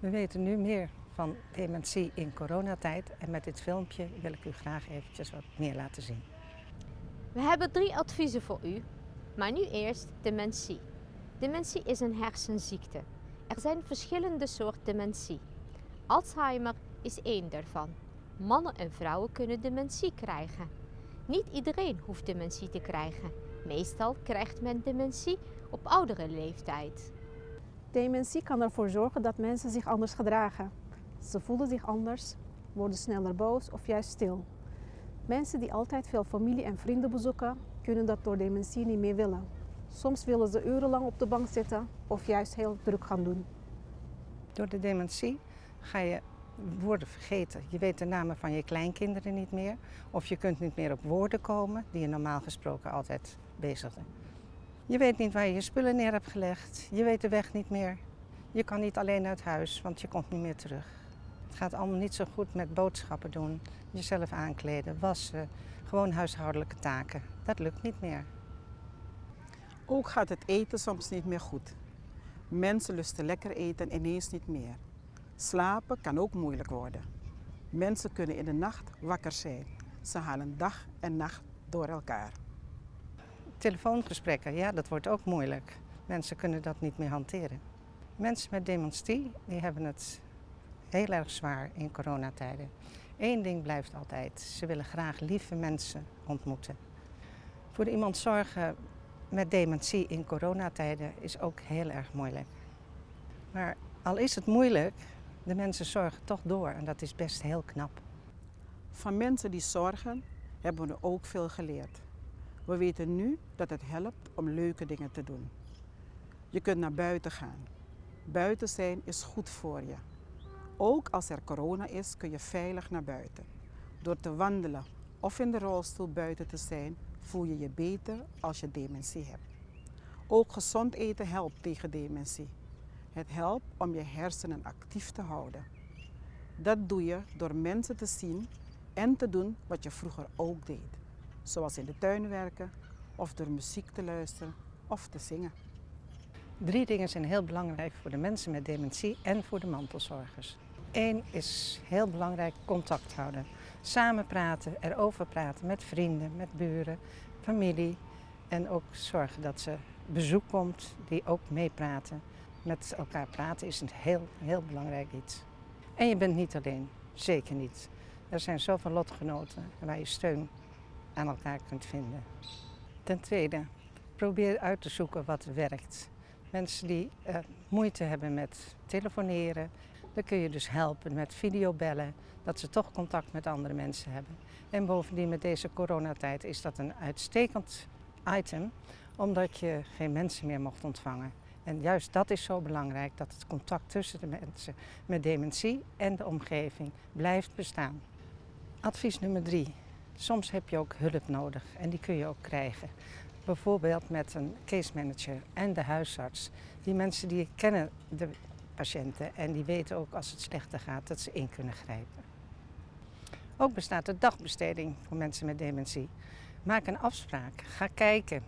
We weten nu meer van dementie in coronatijd en met dit filmpje wil ik u graag eventjes wat meer laten zien. We hebben drie adviezen voor u, maar nu eerst dementie. Dementie is een hersenziekte. Er zijn verschillende soorten dementie. Alzheimer is één daarvan. Mannen en vrouwen kunnen dementie krijgen. Niet iedereen hoeft dementie te krijgen. Meestal krijgt men dementie op oudere leeftijd. Dementie kan ervoor zorgen dat mensen zich anders gedragen. Ze voelen zich anders, worden sneller boos of juist stil. Mensen die altijd veel familie en vrienden bezoeken, kunnen dat door dementie niet meer willen. Soms willen ze urenlang op de bank zitten of juist heel druk gaan doen. Door de dementie ga je woorden vergeten. Je weet de namen van je kleinkinderen niet meer. Of je kunt niet meer op woorden komen die je normaal gesproken altijd bezigde. Je weet niet waar je je spullen neer hebt gelegd. Je weet de weg niet meer. Je kan niet alleen uit huis, want je komt niet meer terug. Het gaat allemaal niet zo goed met boodschappen doen, jezelf aankleden, wassen, gewoon huishoudelijke taken. Dat lukt niet meer. Ook gaat het eten soms niet meer goed. Mensen lusten lekker eten ineens niet meer. Slapen kan ook moeilijk worden. Mensen kunnen in de nacht wakker zijn. Ze halen dag en nacht door elkaar. Telefoongesprekken, ja, dat wordt ook moeilijk. Mensen kunnen dat niet meer hanteren. Mensen met dementie die hebben het heel erg zwaar in coronatijden. Eén ding blijft altijd, ze willen graag lieve mensen ontmoeten. Voor iemand zorgen met dementie in coronatijden is ook heel erg moeilijk. Maar al is het moeilijk, de mensen zorgen toch door en dat is best heel knap. Van mensen die zorgen hebben we ook veel geleerd. We weten nu dat het helpt om leuke dingen te doen. Je kunt naar buiten gaan. Buiten zijn is goed voor je. Ook als er corona is, kun je veilig naar buiten. Door te wandelen of in de rolstoel buiten te zijn, voel je je beter als je dementie hebt. Ook gezond eten helpt tegen dementie. Het helpt om je hersenen actief te houden. Dat doe je door mensen te zien en te doen wat je vroeger ook deed. Zoals in de tuin werken of door muziek te luisteren of te zingen. Drie dingen zijn heel belangrijk voor de mensen met dementie en voor de mantelzorgers. Eén is heel belangrijk contact houden. Samen praten, erover praten met vrienden, met buren, familie. En ook zorgen dat ze bezoek komt die ook meepraten. Met elkaar praten is een heel, heel belangrijk iets. En je bent niet alleen, zeker niet. Er zijn zoveel lotgenoten waar je steun aan elkaar kunt vinden. Ten tweede, probeer uit te zoeken wat werkt. Mensen die uh, moeite hebben met telefoneren, dan kun je dus helpen met videobellen, dat ze toch contact met andere mensen hebben. En bovendien met deze coronatijd is dat een uitstekend item, omdat je geen mensen meer mocht ontvangen. En juist dat is zo belangrijk, dat het contact tussen de mensen met dementie en de omgeving blijft bestaan. Advies nummer drie. Soms heb je ook hulp nodig en die kun je ook krijgen. Bijvoorbeeld met een case manager en de huisarts. Die mensen die kennen de patiënten en die weten ook als het slechter gaat dat ze in kunnen grijpen. Ook bestaat er dagbesteding voor mensen met dementie. Maak een afspraak. Ga kijken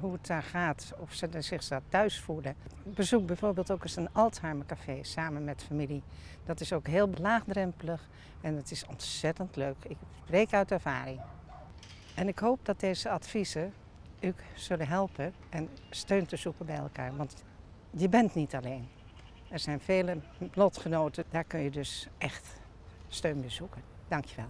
hoe het daar gaat, of ze zich daar thuis voelen. Bezoek bijvoorbeeld ook eens een Alzheimer-café samen met familie. Dat is ook heel laagdrempelig en het is ontzettend leuk. Ik spreek uit ervaring. En ik hoop dat deze adviezen u zullen helpen en steun te zoeken bij elkaar. Want je bent niet alleen. Er zijn vele lotgenoten, daar kun je dus echt steun bij zoeken. Dankjewel.